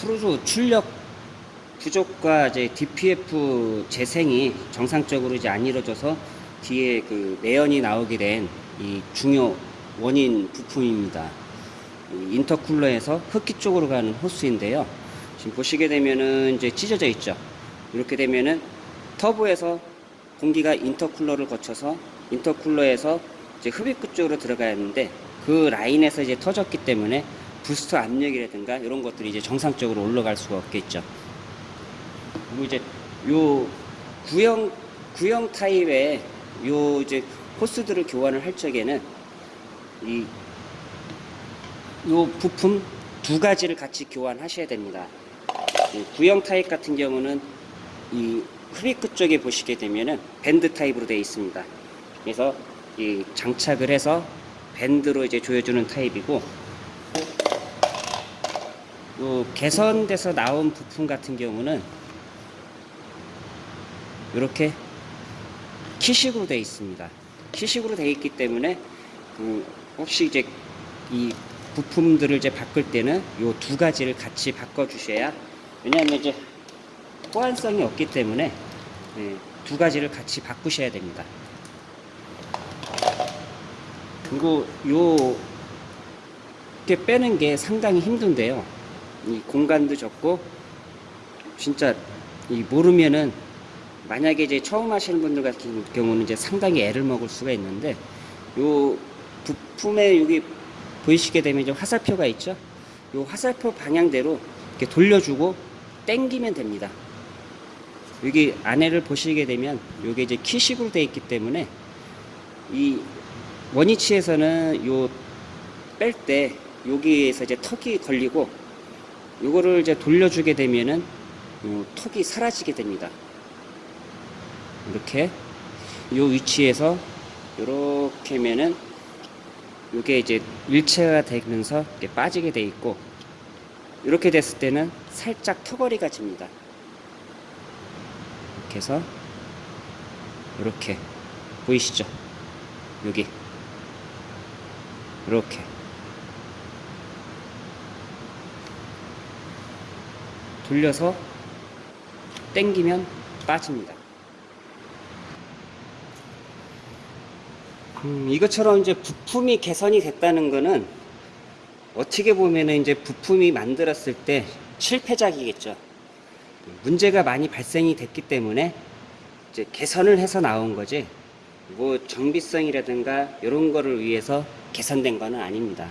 크루즈 출력 부족과 이제 DPF 재생이 정상적으로 이제 안 이루어져서 뒤에 그 매연이 나오게 된 이 중요 원인 부품입니다. 이 인터쿨러에서 흡기 쪽으로 가는 호스인데요. 지금 보시게 되면은 이제 찢어져 있죠. 이렇게 되면은 터보에서 공기가 인터쿨러를 거쳐서 인터쿨러에서 이제 흡입구 쪽으로 들어가야 하는데 그 라인에서 이제 터졌기 때문에 부스터 압력이라든가 이런 것들이 이제 정상적으로 올라갈 수가 없겠죠. 그리고 이제 요 구형 구형 타입의 요 이제 호스들을 교환을 할 적에는 이 요 부품 두 가지를 같이 교환하셔야 됩니다. 이 구형 타입 같은 경우는 이 흡입구 쪽에 보시게 되면은 밴드 타입으로 되어 있습니다. 그래서 이 장착을 해서 밴드로 이제 조여주는 타입이고 요 개선돼서 나온 부품 같은 경우는 이렇게 키식으로 되어 있습니다. 키식으로 되어 있기 때문에 그 혹시 이제 이 부품들을 이제 바꿀 때는 요두 가지를 같이 바꿔 주셔야 왜냐하면 이제 호환성이 없기 때문에 예, 두 가지를 같이 바꾸셔야 됩니다. 그리고 요 이렇게 빼는 게 상당히 힘든데요. 이 공간도 적고 진짜 이 모르면은 만약에 이제 처음 하시는 분들 같은 경우는 이제 상당히 애를 먹을 수가 있는데 요 부품에 여기 보이시게 되면 이제 화살표가 있죠. 요 화살표 방향대로 이렇게 돌려주고 당기면 됩니다. 여기 안에를 보시게 되면 요게 이제 키식으로 되어 있기 때문에 이 원위치에서는 요 뺄 때 여기에서 이제 턱이 걸리고 요거를 이제 돌려주게 되면은 요 턱이 사라지게 됩니다. 이렇게 요 위치에서 이렇게 하면은 요게 이제 일체가 되면서 이렇게 빠지게 돼 있고 이렇게 됐을 때는 살짝 턱걸이가 집니다. 이렇게 해서 이렇게 보이시죠? 여기 이렇게 돌려서 당기면 빠집니다. 음, 이것처럼 이제 부품이 개선이 됐다는 거는 어떻게 보면은 이제 부품이 만들었을 때 실패작이겠죠. 문제가 많이 발생이 됐기 때문에 이제 개선을 해서 나온 거지. 뭐 정비성이라든가 이런 거를 위해서 개선된 거는 아닙니다.